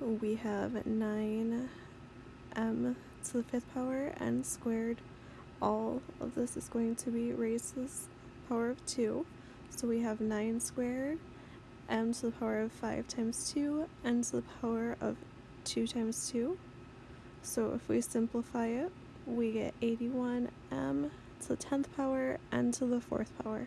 we have 9m to the fifth power n squared. All of this is going to be raised to the power of 2. So we have 9 squared m to the power of 5 times 2 n to the power of 2 times 2. So if we simplify it, we get 81m to the 10th power n to the 4th power.